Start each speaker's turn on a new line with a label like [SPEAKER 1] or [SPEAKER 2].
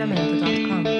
[SPEAKER 1] Jamendo.com.